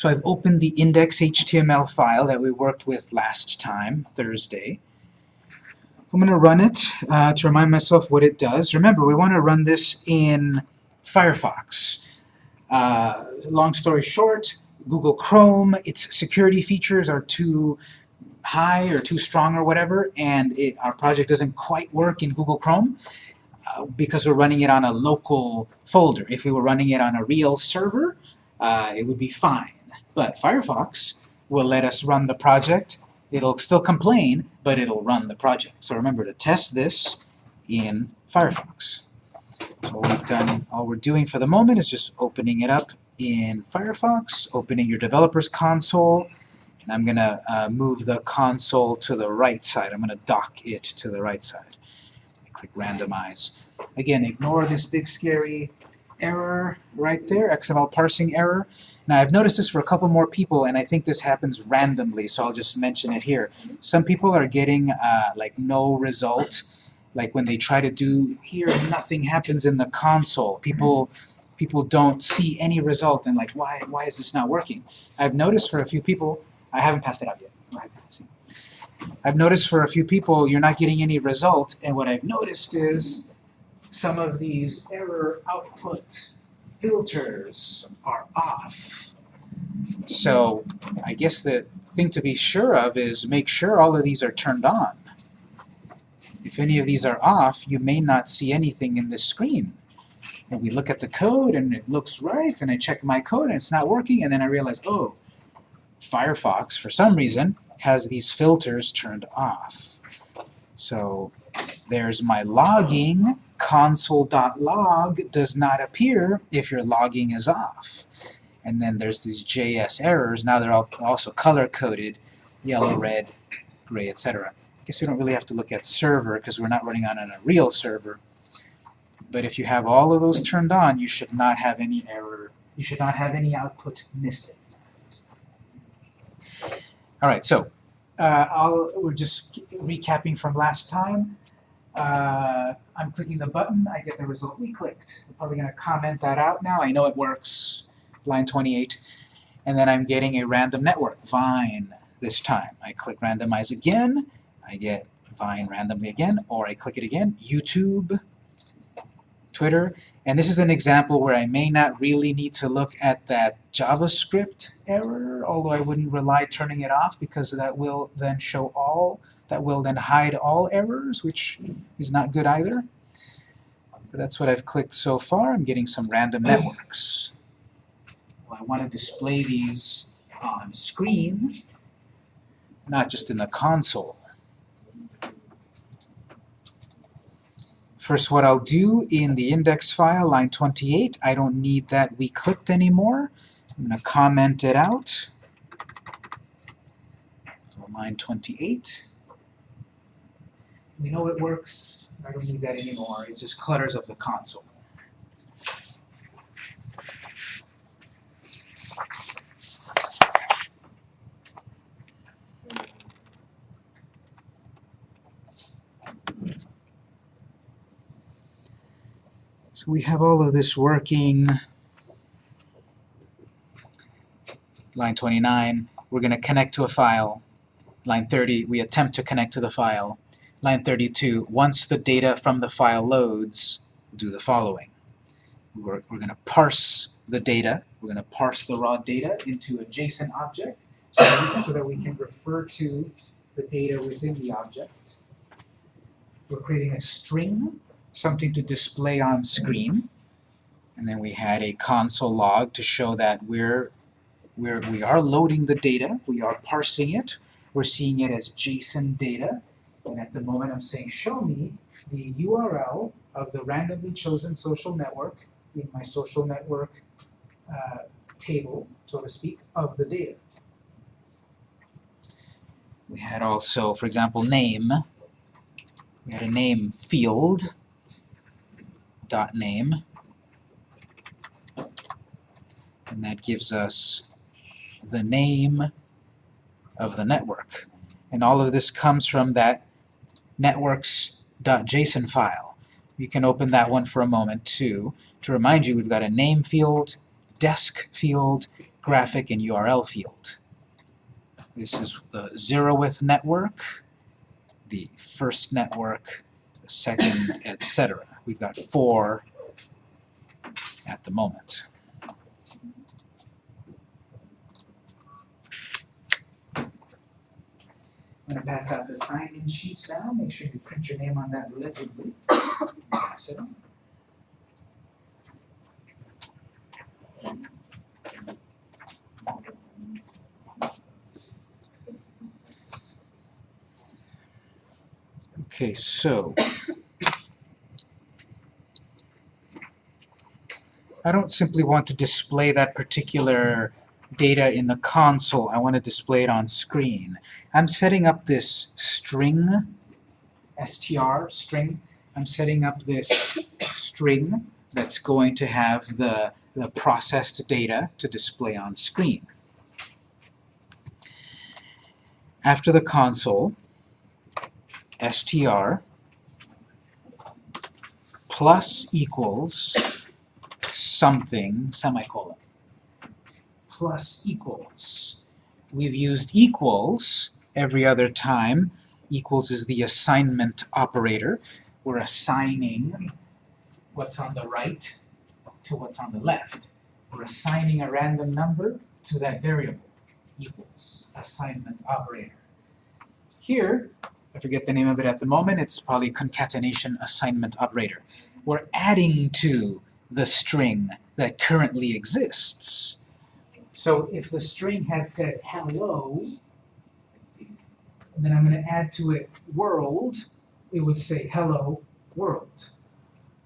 So I've opened the index.html file that we worked with last time, Thursday. I'm going to run it uh, to remind myself what it does. Remember, we want to run this in Firefox. Uh, long story short, Google Chrome, its security features are too high or too strong or whatever, and it, our project doesn't quite work in Google Chrome uh, because we're running it on a local folder. If we were running it on a real server, uh, it would be fine. But Firefox will let us run the project. It'll still complain, but it'll run the project. So remember to test this in Firefox. So all we've done, all we're doing for the moment is just opening it up in Firefox, opening your developer's console, and I'm going to uh, move the console to the right side. I'm going to dock it to the right side. Click randomize. Again, ignore this big scary error right there, XML parsing error. Now I've noticed this for a couple more people and I think this happens randomly, so I'll just mention it here. Some people are getting uh, like no result, like when they try to do here, nothing happens in the console. People people don't see any result and like why why is this not working? I've noticed for a few people, I haven't passed it out yet. I've noticed for a few people you're not getting any result and what I've noticed is some of these error output filters are off. So I guess the thing to be sure of is make sure all of these are turned on. If any of these are off, you may not see anything in the screen. And we look at the code and it looks right, and I check my code and it's not working, and then I realize, oh, Firefox, for some reason, has these filters turned off. So there's my logging console.log does not appear if your logging is off. And then there's these JS errors. Now they're all also color-coded, yellow, red, gray, etc. I guess we don't really have to look at server because we're not running on a real server. But if you have all of those turned on, you should not have any error. You should not have any output missing. All right, so uh, we're just recapping from last time uh, I'm clicking the button, I get the result we clicked. I'm probably going to comment that out now. I know it works, line 28. And then I'm getting a random network, Vine, this time. I click randomize again, I get Vine randomly again, or I click it again, YouTube, Twitter. And this is an example where I may not really need to look at that JavaScript error, although I wouldn't rely turning it off because that will then show all that will then hide all errors, which is not good either. But that's what I've clicked so far. I'm getting some random networks. Well, I want to display these on screen, not just in the console. First, what I'll do in the index file, line 28, I don't need that we clicked anymore. I'm going to comment it out. So line 28. We know it works. I don't need that anymore. It just clutters up the console. So we have all of this working. Line 29, we're going to connect to a file. Line 30, we attempt to connect to the file line 32, once the data from the file loads, do the following. We're, we're going to parse the data. We're going to parse the raw data into a JSON object so that, we, so that we can refer to the data within the object. We're creating a string, something to display on screen. And then we had a console log to show that we're, we're, we are loading the data, we are parsing it, we're seeing it as JSON data, and at the moment I'm saying show me the URL of the randomly chosen social network in my social network uh, table, so to speak, of the data. We had also, for example, name. We had a name field, dot name, and that gives us the name of the network. And all of this comes from that networks.json file. You can open that one for a moment too. To remind you, we've got a name field desc field, graphic, and URL field. This is the zeroth network, the first network, the second, etc. We've got four at the moment. I'm going to pass out the sign-in sheet now. Make sure you print your name on that legibly. Pass it on. Okay, so I don't simply want to display that particular data in the console. I want to display it on screen. I'm setting up this string, str, string. I'm setting up this string that's going to have the, the processed data to display on screen. After the console, str plus equals something, semicolon, plus equals. We've used equals every other time. Equals is the assignment operator. We're assigning what's on the right to what's on the left. We're assigning a random number to that variable. Equals, assignment operator. Here, I forget the name of it at the moment, it's probably concatenation assignment operator. We're adding to the string that currently exists. So if the string had said hello, then I'm going to add to it world, it would say hello world.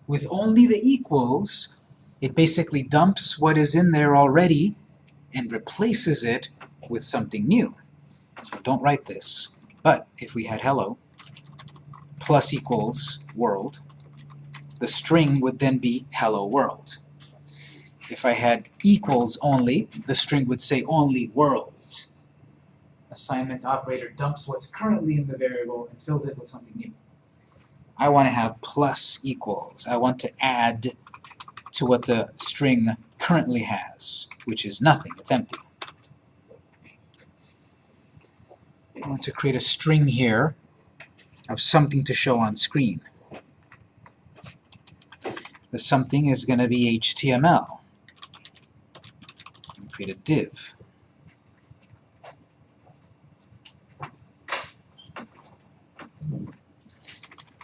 With only the equals, it basically dumps what is in there already and replaces it with something new. So don't write this. But if we had hello plus equals world, the string would then be hello world. If I had equals only, the string would say only world. Assignment operator dumps what's currently in the variable and fills it with something new. I want to have plus equals. I want to add to what the string currently has, which is nothing, it's empty. I want to create a string here of something to show on screen. The something is going to be HTML. Create a div.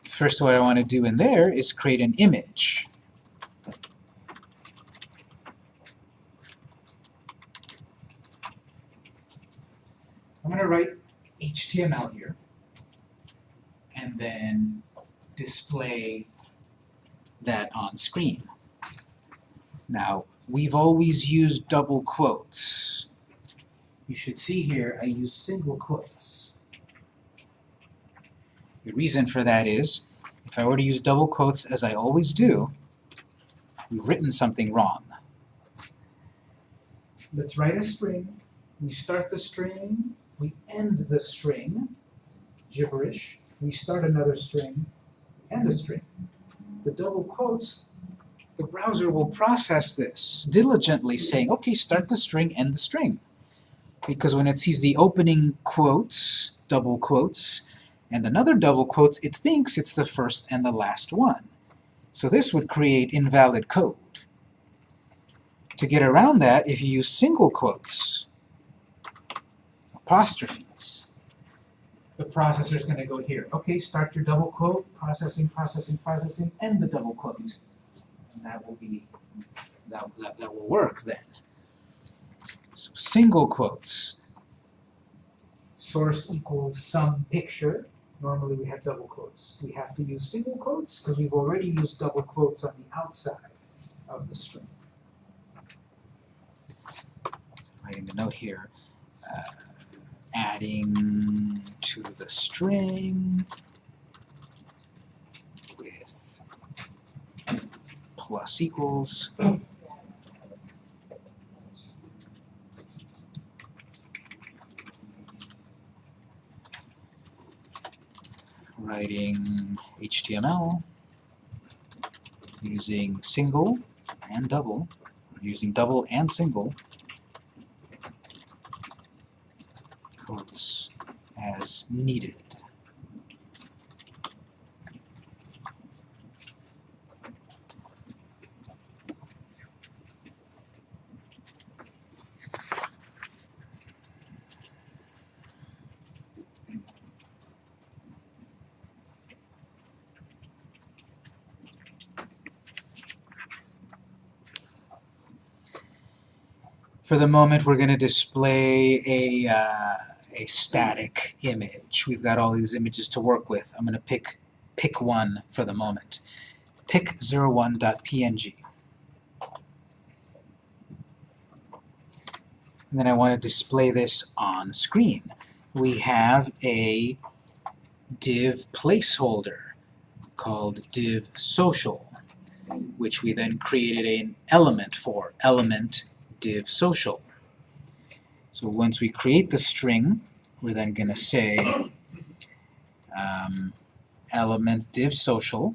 First what I want to do in there is create an image. I'm going to write HTML here, and then display that on screen. Now, we've always used double quotes. You should see here I use single quotes. The reason for that is, if I were to use double quotes as I always do, we've written something wrong. Let's write a string. We start the string, we end the string, gibberish. We start another string, end the string. The double quotes, the browser will process this diligently, saying, okay, start the string, end the string. Because when it sees the opening quotes, double quotes, and another double quotes, it thinks it's the first and the last one. So this would create invalid code. To get around that, if you use single quotes, apostrophes, the processor is going to go here. Okay, start your double quote, processing, processing, processing, end the double quote. And that will be, that, that, that will work then. So single quotes. Source equals some picture. Normally we have double quotes. We have to use single quotes because we've already used double quotes on the outside of the string. Writing the note here. Uh, adding to the string with plus equals writing HTML using single and double using double and single quotes as needed. For the moment, we're going to display a, uh, a static image. We've got all these images to work with. I'm going to pick, pick one for the moment. pic01.png. And then I want to display this on screen. We have a div placeholder called div social, which we then created an element for, element div social. So once we create the string, we're then going to say um, element div social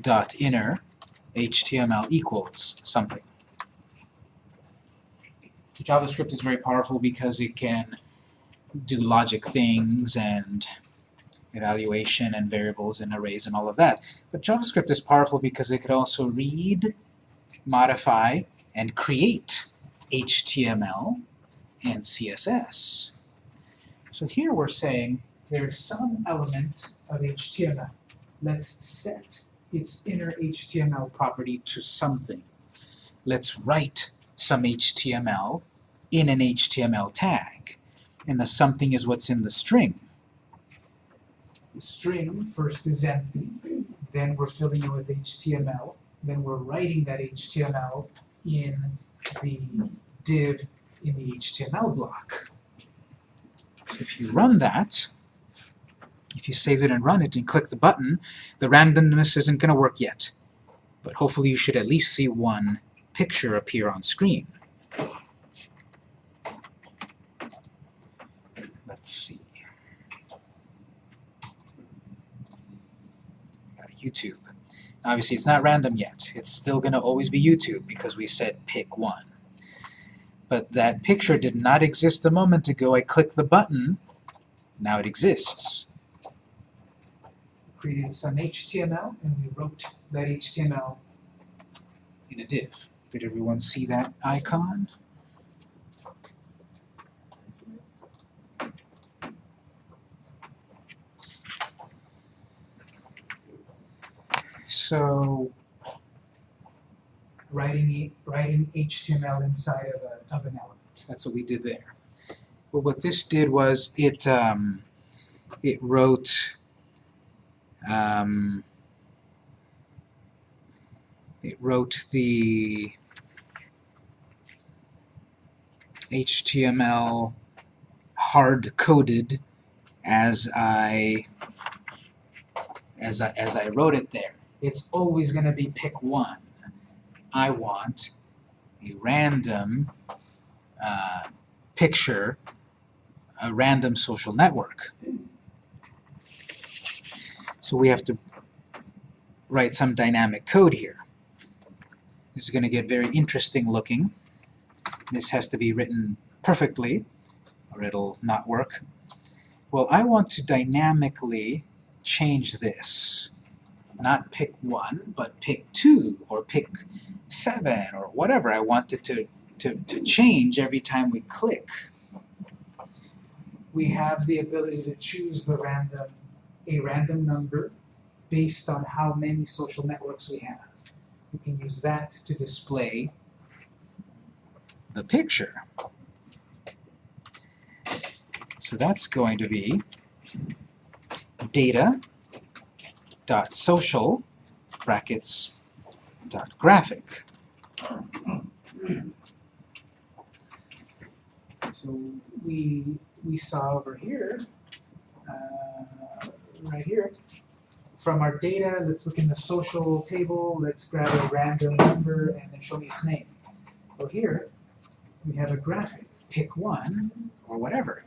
dot inner HTML equals something. JavaScript is very powerful because it can do logic things and evaluation and variables and arrays and all of that. But JavaScript is powerful because it could also read, modify, and create HTML and CSS. So here we're saying there's some element of HTML. Let's set its inner HTML property to something. Let's write some HTML in an HTML tag. And the something is what's in the string. String first is empty, then we're filling it with HTML, then we're writing that HTML in the div in the HTML block. If you run that, if you save it and run it and click the button, the randomness isn't going to work yet. But hopefully you should at least see one picture appear on screen. Let's see. Uh, YouTube. Obviously it's not random yet. It's still going to always be YouTube because we said pick one. But that picture did not exist a moment ago. I clicked the button. Now it exists created some HTML, and we wrote that HTML in a div. Did everyone see that icon? So, writing, writing HTML inside of, a, of an element. That's what we did there. But what this did was it, um, it wrote um, it wrote the HTML hard-coded as I as I as I wrote it there. It's always going to be pick one. I want a random uh, picture, a random social network. So we have to write some dynamic code here. This is going to get very interesting looking. This has to be written perfectly, or it'll not work. Well, I want to dynamically change this. Not pick one, but pick two, or pick seven, or whatever. I want it to, to, to change every time we click. We have the ability to choose the random a random number based on how many social networks we have. We can use that to display the picture. So that's going to be data dot social brackets dot graphic. So we we saw over here uh, right here. From our data, let's look in the social table, let's grab a random number and then show me its name. Well here, we have a graphic. Pick one, or whatever.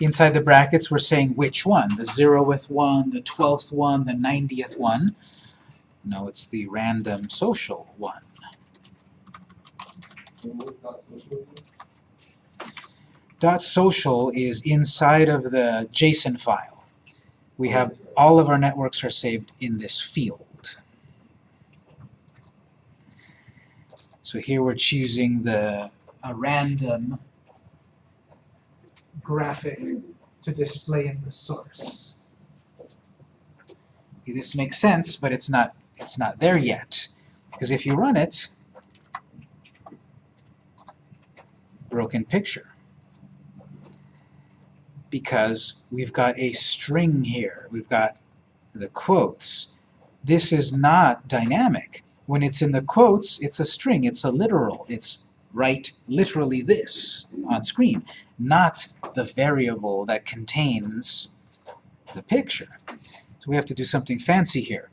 Inside the brackets we're saying which one, the 0th one, the 12th one, the 90th one. No, it's the random social one. Dot social is inside of the JSON file. We have all of our networks are saved in this field. So here we're choosing the a random graphic to display in the source. Okay, this makes sense, but it's not it's not there yet. Because if you run it, broken picture. Because we've got a string here. We've got the quotes. This is not dynamic. When it's in the quotes, it's a string. It's a literal. It's write literally this on screen, not the variable that contains the picture. So we have to do something fancy here.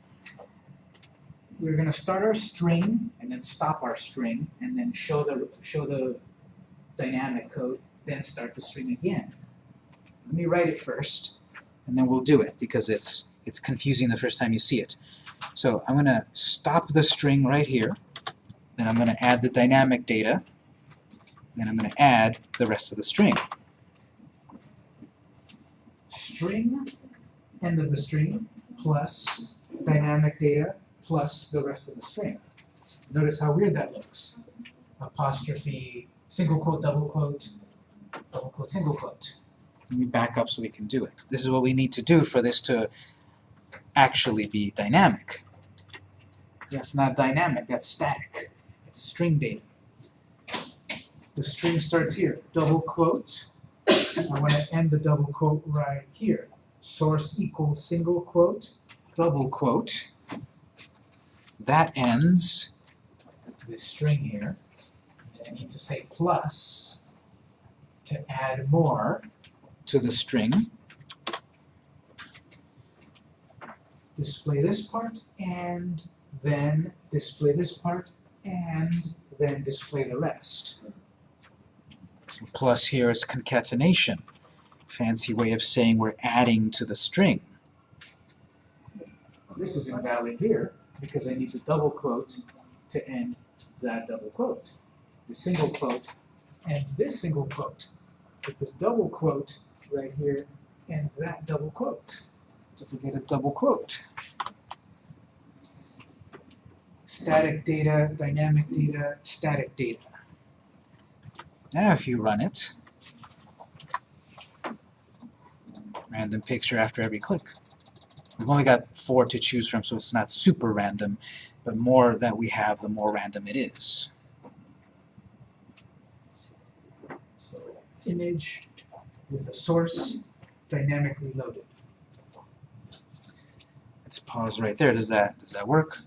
We're going to start our string and then stop our string and then show the show the dynamic code, then start the string again. Let me write it first, and then we'll do it because it's it's confusing the first time you see it. So I'm going to stop the string right here. Then I'm going to add the dynamic data. Then I'm going to add the rest of the string. String, end of the string, plus dynamic data, plus the rest of the string. Notice how weird that looks. Apostrophe, single quote, double quote, double quote, single quote. Let me back up so we can do it. This is what we need to do for this to actually be dynamic. That's not dynamic, that's static. It's string data. The string starts here, double quote. I want to end the double quote right here. Source equals single quote, double quote. That ends this string here. I need to say plus to add more to the string. Display this part, and then display this part, and then display the rest. Plus here is concatenation. Fancy way of saying we're adding to the string. This is invalid here because I need to double quote to end that double quote. The single quote ends this single quote. But this double quote right here ends that double quote. So forget a double quote. Static data, dynamic data, static data. Now if you run it, random picture after every click. We've only got four to choose from, so it's not super random, but more that we have, the more random it is. Image with a source dynamically loaded. Let's pause right there. Does that does that work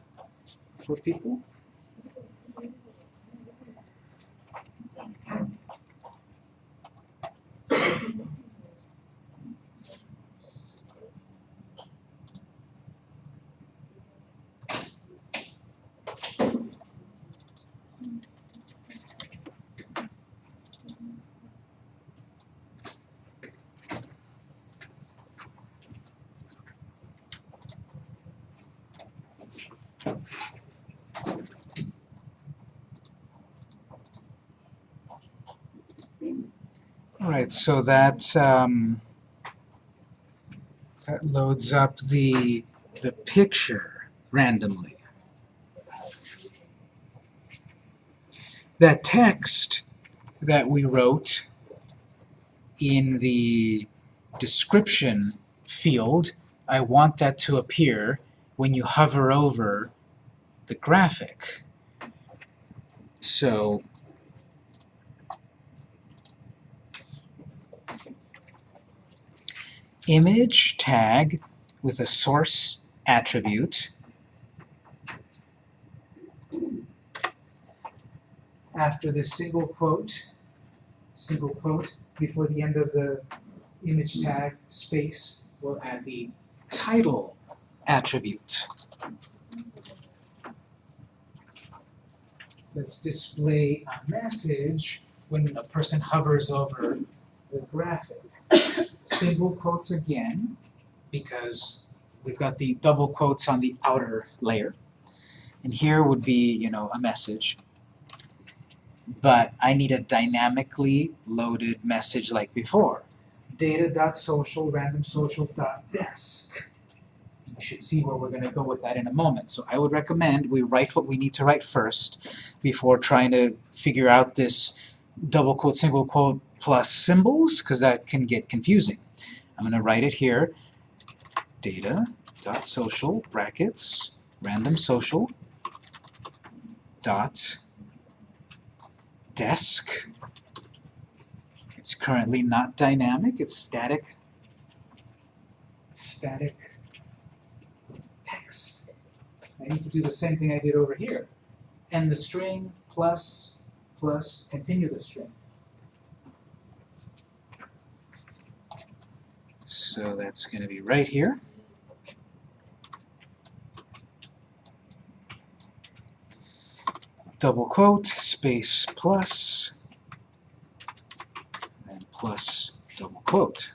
for people? All right, so that um, that loads up the the picture randomly. That text that we wrote in the description field, I want that to appear when you hover over the graphic. So image tag with a source attribute after the single quote, single quote before the end of the image tag space, we'll add the title attribute. Let's display a message when a person hovers over the graphic. Single quotes again, because we've got the double quotes on the outer layer. And here would be, you know, a message. But I need a dynamically loaded message like before. Data.social, random social.desc. You should see where we're going to go with that in a moment. So I would recommend we write what we need to write first before trying to figure out this double quote, single quote plus symbols, because that can get confusing. I'm going to write it here. Data dot social brackets random social dot desc. It's currently not dynamic, it's static. Static text. I need to do the same thing I did over here. End the string plus plus continue the string. So that's going to be right here. double quote, space plus, and plus double quote.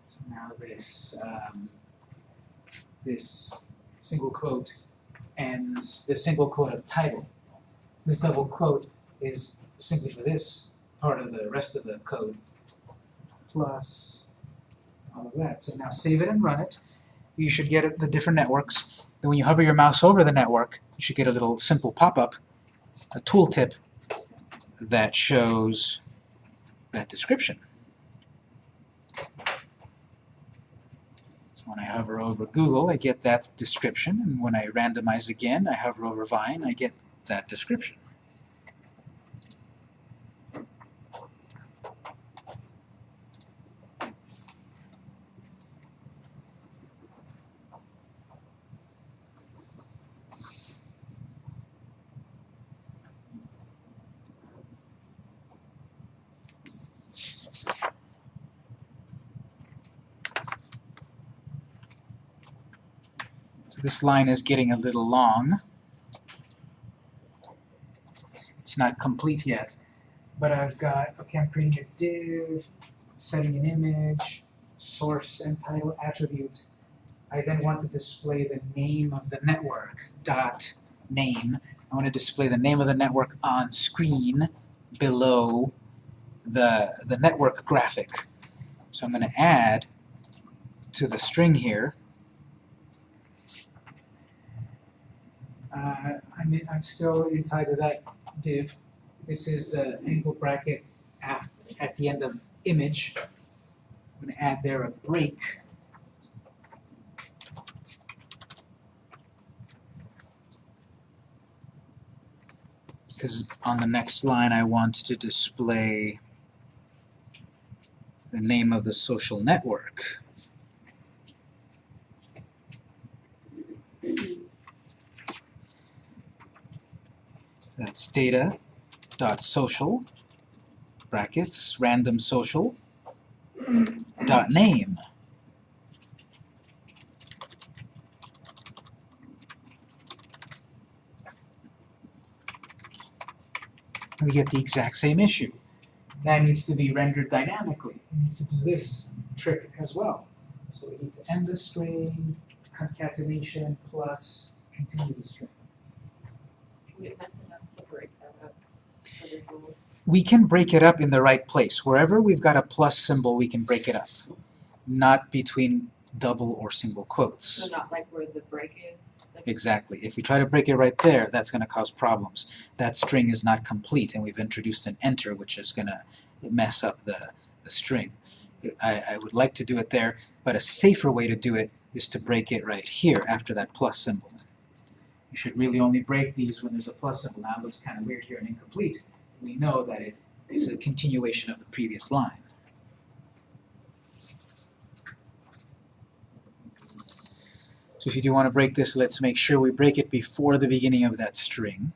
So now this, um, this single quote ends the single quote of title. This double quote is simply for this part of the rest of the code, plus all of that. So now save it and run it you should get the different networks. Then when you hover your mouse over the network, you should get a little simple pop-up, a tooltip that shows that description. So when I hover over Google, I get that description, and when I randomize again, I hover over Vine, I get that description. This line is getting a little long. It's not complete yet, but I've got, okay, I'm creating a div, setting an image, source and title attribute. I then want to display the name of the network, dot name. I want to display the name of the network on screen below the, the network graphic. So I'm going to add to the string here Uh, I'm, in, I'm still inside of that div. This is the angle bracket at, at the end of image. I'm going to add there a break. Because on the next line I want to display the name of the social network. That's data dot social brackets random social dot name. we get the exact same issue. That needs to be rendered dynamically. It needs to do this trick as well. So we need to end the string, concatenation plus continue the string. We can break it up in the right place. Wherever we've got a plus symbol, we can break it up. Not between double or single quotes. So not like where the break is? Like Exactly. If we try to break it right there, that's going to cause problems. That string is not complete, and we've introduced an enter, which is going to mess up the, the string. I, I would like to do it there, but a safer way to do it is to break it right here after that plus symbol. You should really only break these when there's a plus symbol. Now it looks kind of weird here and incomplete. We know that it is a continuation of the previous line. So if you do want to break this, let's make sure we break it before the beginning of that string.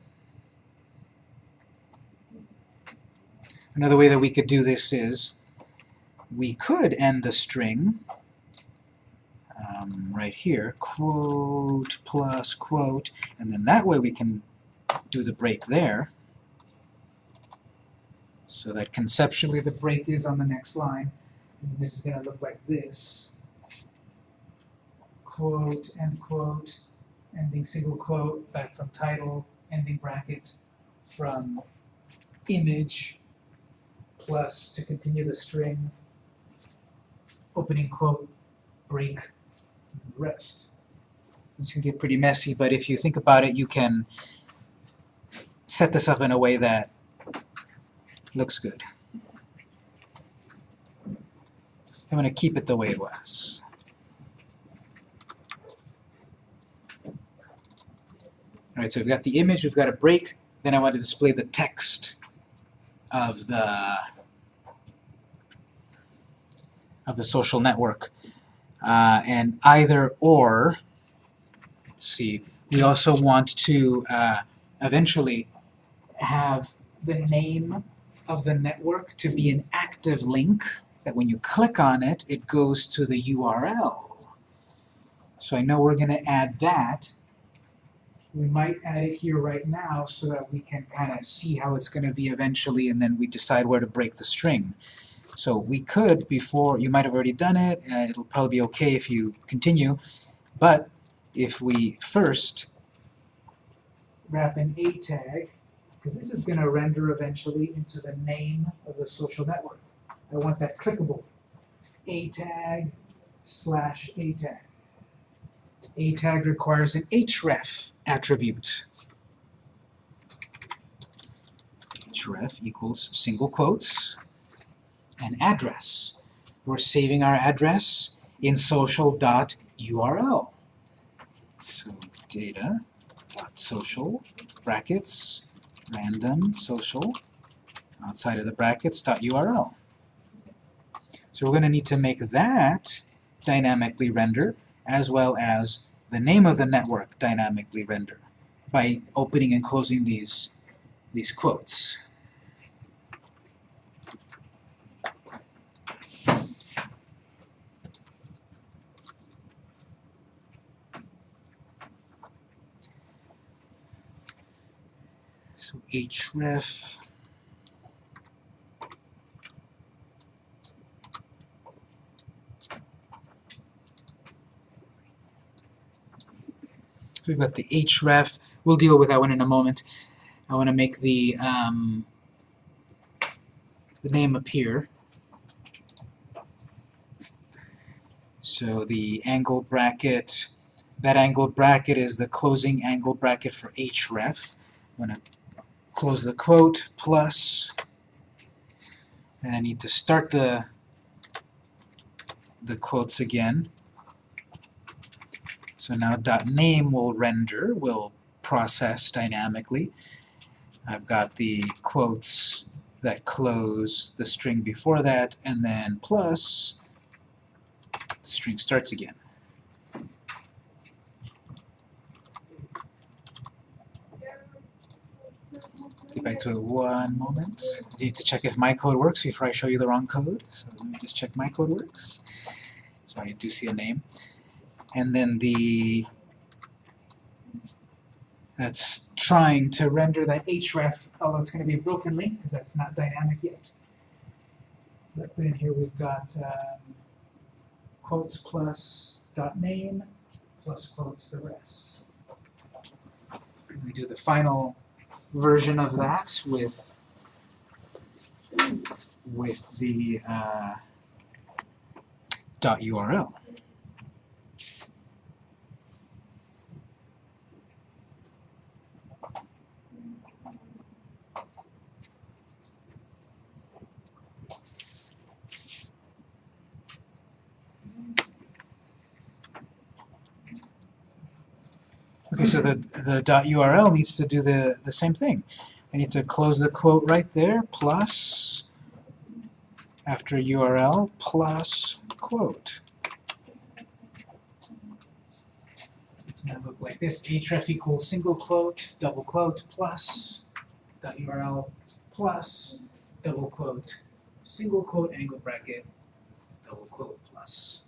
Another way that we could do this is we could end the string um, right here, quote plus quote, and then that way we can do the break there. So that conceptually the break is on the next line. And this is going to look like this. Quote, end quote, ending single quote, back from title, ending bracket, from image, plus to continue the string, opening quote, break, rest. This can get pretty messy, but if you think about it, you can set this up in a way that looks good. I'm going to keep it the way it was. Alright, so we've got the image, we've got a break, then I want to display the text of the of the social network. Uh, and either or, let's see, we also want to uh, eventually have the name of the network to be an active link that when you click on it, it goes to the URL. So I know we're going to add that. We might add it here right now so that we can kind of see how it's going to be eventually and then we decide where to break the string. So we could, before, you might have already done it, uh, it'll probably be okay if you continue, but if we first wrap an A tag, because this is going to render eventually into the name of the social network. I want that clickable. A tag slash A tag. A tag requires an href attribute. href equals single quotes and address. We're saving our address in social.url. So data.social brackets random social outside of the brackets dot .url. So we're going to need to make that dynamically render as well as the name of the network dynamically render by opening and closing these, these quotes. So href we've got the href. We'll deal with that one in a moment. I want to make the um, the name appear. So the angle bracket, that angle bracket is the closing angle bracket for href. I'm going to close the quote plus, and I need to start the the quotes again. So now dot .name will render, will process dynamically. I've got the quotes that close the string before that, and then plus the string starts again. Back to it one moment. Need to check if my code works before I show you the wrong code. So let me just check my code works. So I do see a name and then the that's trying to render that href, although it's going to be a broken link because that's not dynamic yet. But then here we've got um, quotes plus dot name plus quotes the rest. And we do the final version of that with with the uh, dot URL. So the, the .url needs to do the, the same thing. I need to close the quote right there, plus, after URL, plus quote. It's going to look like this, href equals single quote, double quote, plus, dot .url, plus, double quote, single quote, angle bracket, double quote, plus.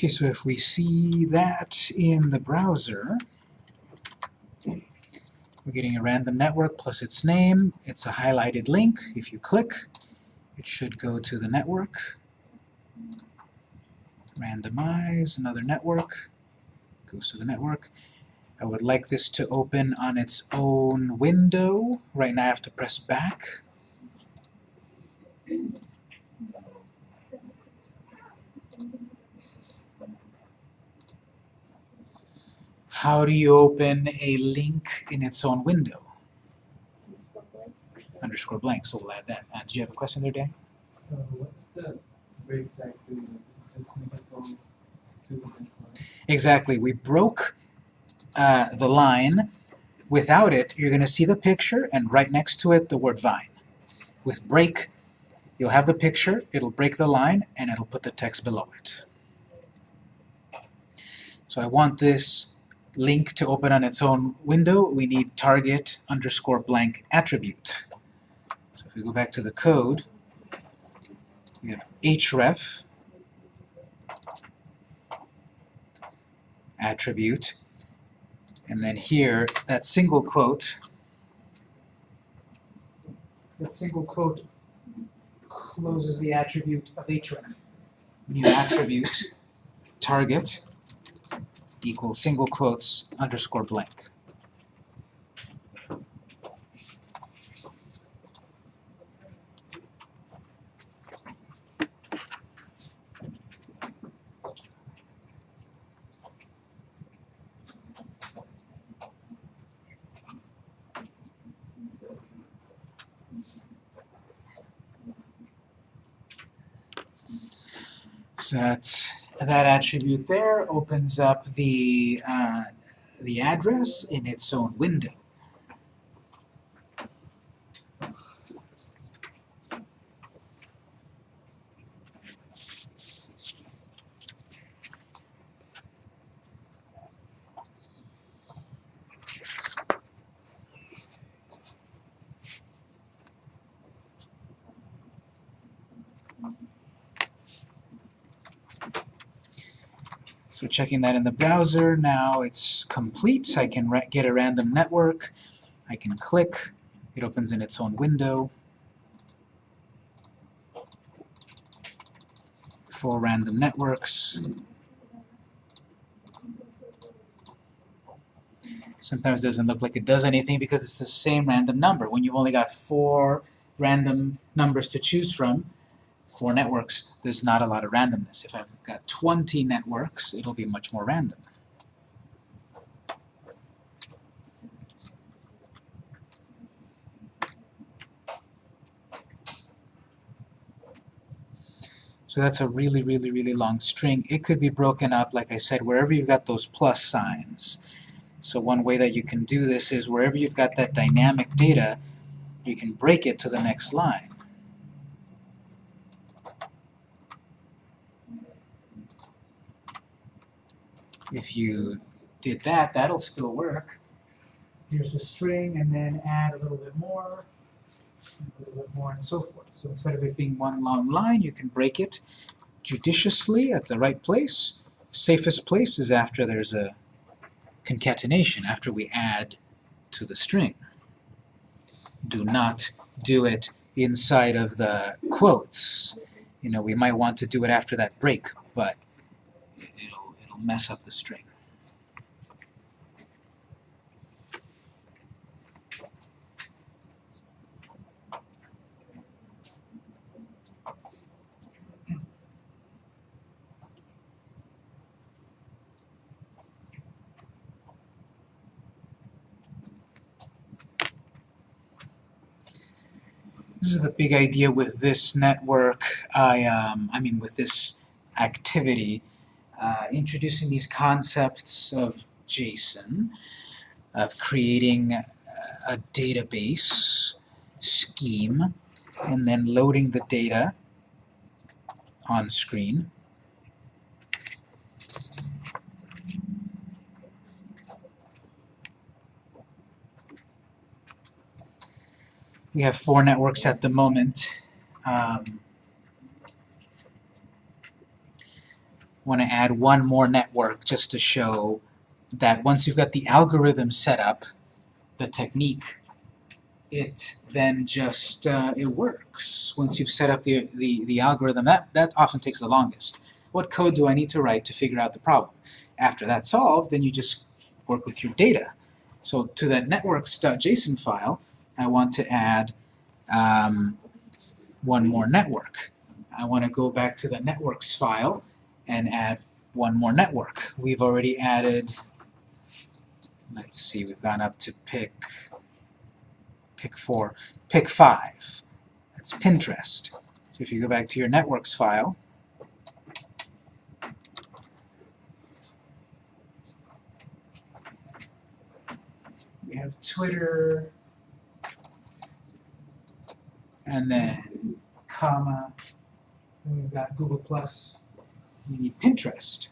Okay, so if we see that in the browser, we're getting a random network plus its name. It's a highlighted link. If you click, it should go to the network. Randomize, another network, goes to the network. I would like this to open on its own window. Right now I have to press back. How do you open a link in its own window? Underscore blank, so we'll add that. Uh, did you have a question there, Dan? Uh, what's the break factor? Just make it go to the next line. Exactly. We broke uh, the line. Without it, you're going to see the picture, and right next to it, the word vine. With break, you'll have the picture, it'll break the line, and it'll put the text below it. So I want this link to open on its own window. We need target underscore blank attribute. So if we go back to the code, we have href attribute and then here, that single quote, that single quote closes the attribute of href. New attribute, target, equals single quotes underscore blank. That's, that attribute there opens up the, uh, the address in its own window. So checking that in the browser, now it's complete. I can get a random network. I can click. It opens in its own window. For random networks. Sometimes doesn't look like it does anything because it's the same random number. When you've only got four random numbers to choose from, four networks, there's not a lot of randomness. If I've got 20 networks, it'll be much more random. So that's a really, really, really long string. It could be broken up, like I said, wherever you've got those plus signs. So one way that you can do this is wherever you've got that dynamic data, you can break it to the next line. If you did that, that'll still work. Here's the string, and then add a little bit more, a little bit more, and so forth. So instead of it being one long line, you can break it judiciously at the right place. Safest place is after there's a concatenation, after we add to the string. Do not do it inside of the quotes. You know, we might want to do it after that break, but mess up the string. This is the big idea with this network, I, um, I mean with this activity, uh, introducing these concepts of JSON, of creating a database scheme, and then loading the data on screen. We have four networks at the moment. Um, want to add one more network just to show that once you've got the algorithm set up, the technique, it then just, uh, it works. Once you've set up the, the, the algorithm, that, that often takes the longest. What code do I need to write to figure out the problem? After that's solved, then you just work with your data. So to that networks.json file, I want to add um, one more network. I want to go back to the networks file and add one more network. We've already added, let's see, we've gone up to pic, pic four, pic five. That's Pinterest. So if you go back to your networks file, we have Twitter, and then comma, and we've got Google Plus. Need Pinterest,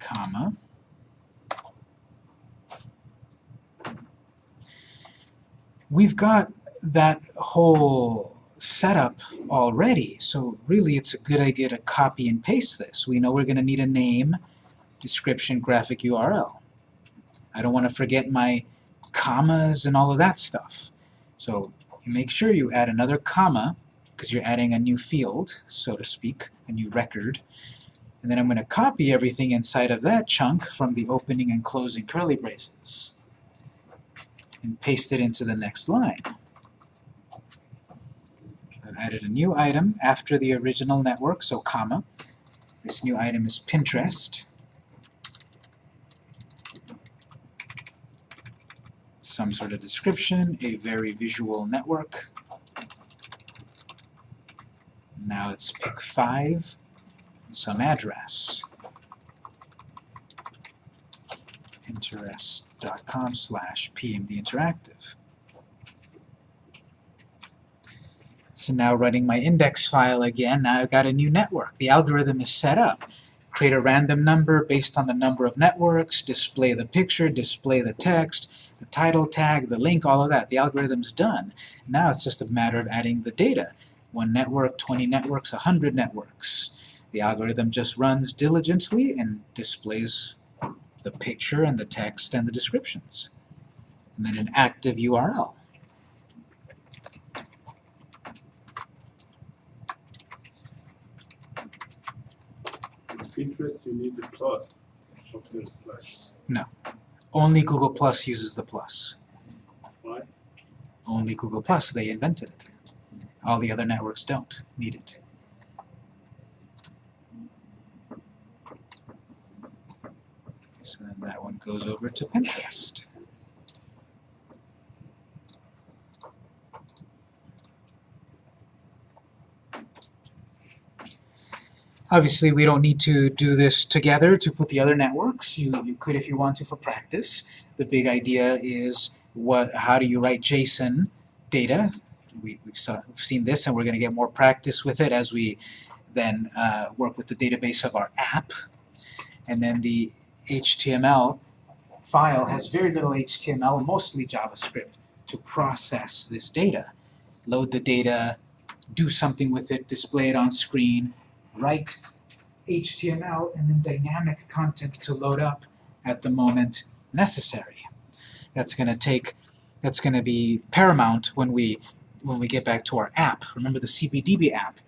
comma. We've got that whole setup already, so really it's a good idea to copy and paste this. We know we're going to need a name, description, graphic URL. I don't want to forget my commas and all of that stuff. So make sure you add another comma, because you're adding a new field, so to speak, a new record. And then I'm going to copy everything inside of that chunk from the opening and closing curly braces and paste it into the next line. I've added a new item after the original network, so comma. This new item is Pinterest. Some sort of description, a very visual network. Now it's pic 5, some address. Pinterest.com slash pmdinteractive. So now running my index file again, now I've got a new network. The algorithm is set up. Create a random number based on the number of networks, display the picture, display the text, the title tag, the link, all of that. The algorithm's done. Now it's just a matter of adding the data. One network, 20 networks, 100 networks. The algorithm just runs diligently and displays the picture and the text and the descriptions. And then an active URL. Pinterest, you need the plus after the slash. Only Google Plus uses the plus. Why? Only Google Plus, they invented it. All the other networks don't need it. So then that one goes over to Pinterest. Obviously, we don't need to do this together to put the other networks. You, you could if you want to for practice. The big idea is what, how do you write JSON data? We, we've, we've seen this and we're going to get more practice with it as we then uh, work with the database of our app. And then the HTML file has very little HTML, mostly JavaScript, to process this data. Load the data, do something with it, display it on screen, write HTML, and then dynamic content to load up at the moment necessary. That's going to take, that's going to be paramount when we when we get back to our app. Remember the CBDB app?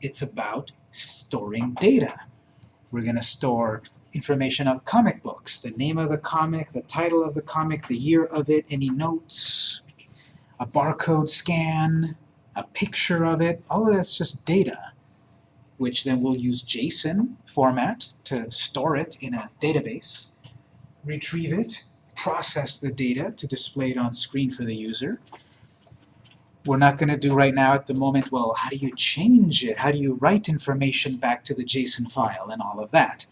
It's about storing data. We're going to store information of comic books, the name of the comic, the title of the comic, the year of it, any notes, a barcode scan, a picture of it, all of that's just data, which then we'll use JSON format to store it in a database, retrieve it, process the data to display it on screen for the user. We're not going to do right now at the moment, well, how do you change it? How do you write information back to the JSON file and all of that?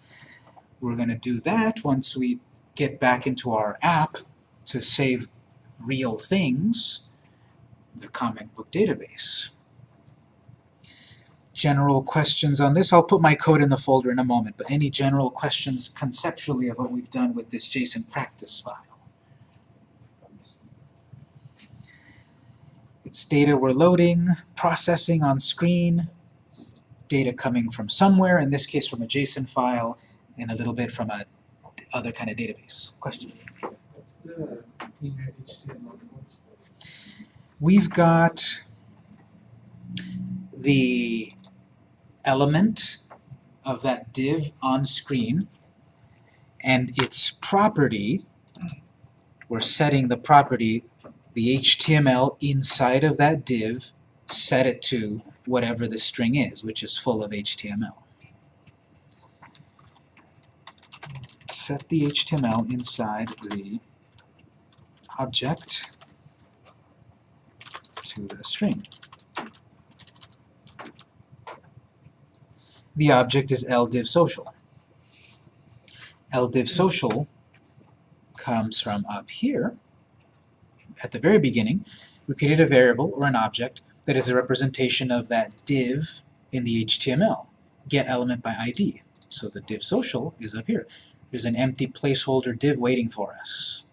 We're going to do that once we get back into our app to save real things, the comic book database. General questions on this, I'll put my code in the folder in a moment, but any general questions conceptually of what we've done with this JSON practice file? It's data we're loading, processing on screen, data coming from somewhere, in this case from a JSON file, and a little bit from a other kind of database. Question? We've got the element of that div on screen and its property, we're setting the property, the HTML inside of that div, set it to whatever the string is, which is full of HTML. Set the HTML inside the object to the string. The object is ldivsocial. ldivsocial comes from up here. At the very beginning, we created a variable or an object that is a representation of that div in the HTML. Get element by ID. So the div social is up here. There's an empty placeholder div waiting for us.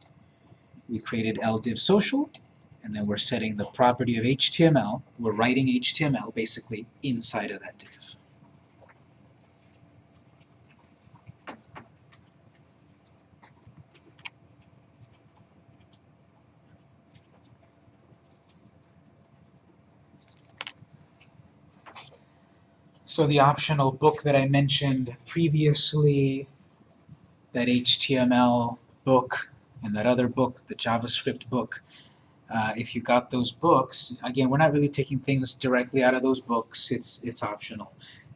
We created ldivsocial, and then we're setting the property of HTML. We're writing HTML basically inside of that div. So the optional book that I mentioned previously, that HTML book, and that other book, the JavaScript book, uh, if you got those books, again, we're not really taking things directly out of those books, it's, it's optional.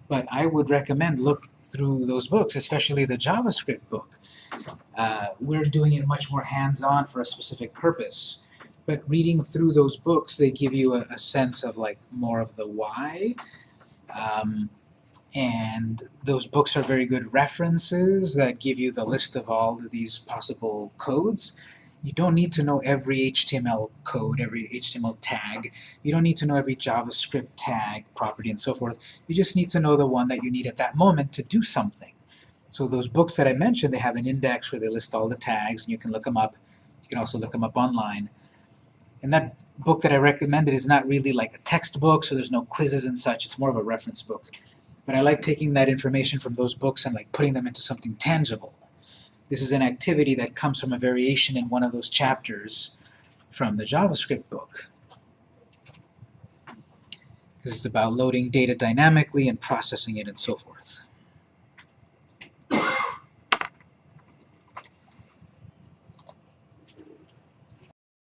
But I would recommend look through those books, especially the JavaScript book. Uh, we're doing it much more hands-on for a specific purpose. But reading through those books, they give you a, a sense of like more of the why. Um, and those books are very good references that give you the list of all of these possible codes. You don't need to know every HTML code, every HTML tag. You don't need to know every JavaScript tag, property, and so forth. You just need to know the one that you need at that moment to do something. So those books that I mentioned, they have an index where they list all the tags, and you can look them up. You can also look them up online. And that book that I recommended is not really like a textbook, so there's no quizzes and such. It's more of a reference book. But I like taking that information from those books and like putting them into something tangible. This is an activity that comes from a variation in one of those chapters from the JavaScript book. Because it's about loading data dynamically and processing it and so forth.